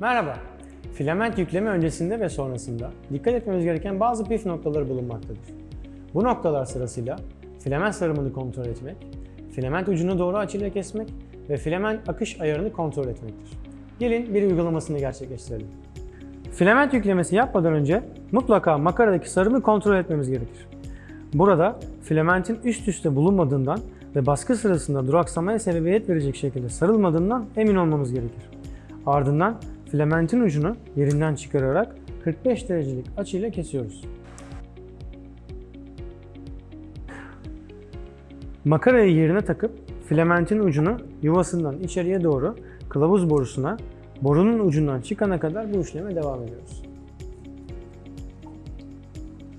Merhaba. Filament yükleme öncesinde ve sonrasında dikkat etmemiz gereken bazı püf noktaları bulunmaktadır. Bu noktalar sırasıyla filament sarımını kontrol etmek, filament ucunu doğru açıyla kesmek ve filament akış ayarını kontrol etmektir. Gelin bir uygulamasını gerçekleştirelim. Filament yüklemesi yapmadan önce mutlaka makaradaki sarımı kontrol etmemiz gerekir. Burada filamentin üst üste bulunmadığından ve baskı sırasında duraksamaya sebebiyet verecek şekilde sarılmadığından emin olmamız gerekir. Ardından filamentin ucunu yerinden çıkararak 45 derecelik açıyla kesiyoruz. Makarayı yerine takıp filamentin ucunu yuvasından içeriye doğru kılavuz borusuna borunun ucundan çıkana kadar bu işleme devam ediyoruz.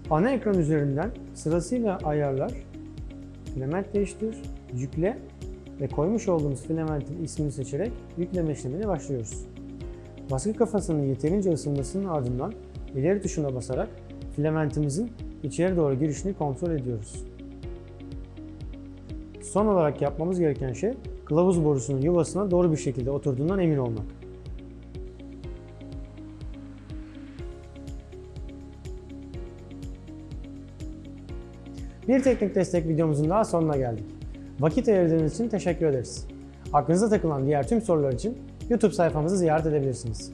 Ana ekran üzerinden sırasıyla ayarlar, filament değiştir, yükle ve koymuş olduğumuz filamentin ismini seçerek yükleme işlemine başlıyoruz. Baskı kafasının yeterince ısınmasının ardından ileri tuşuna basarak filamentimizin içeri doğru girişini kontrol ediyoruz. Son olarak yapmamız gereken şey kılavuz borusunun yuvasına doğru bir şekilde oturduğundan emin olmak. Bir teknik destek videomuzun daha sonuna geldik. Vakit ayırdığınız için teşekkür ederiz. Aklınıza takılan diğer tüm sorular için YouTube sayfamızı ziyaret edebilirsiniz.